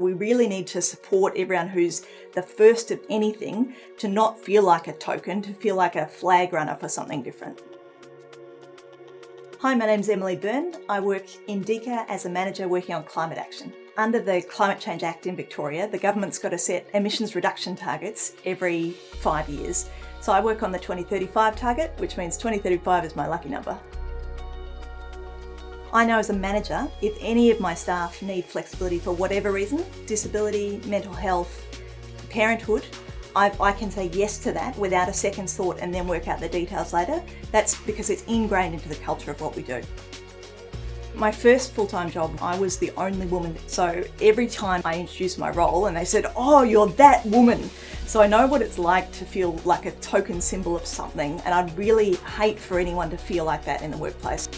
We really need to support everyone who's the first of anything to not feel like a token, to feel like a flag runner for something different. Hi, my name's Emily Byrne. I work in DEECA as a manager working on climate action. Under the Climate Change Act in Victoria, the government's got to set emissions reduction targets every five years. So I work on the 2035 target, which means 2035 is my lucky number. I know as a manager, if any of my staff need flexibility for whatever reason, disability, mental health, parenthood, I've, i can say yes to that without a second thought and then work out the details later. That's because it's ingrained into the culture of what we do. My first full-time job, I was the only woman. So every time I introduced my role and they said, oh, you're that woman. So I know what it's like to feel like a token symbol of something and I'd really hate for anyone to feel like that in the workplace.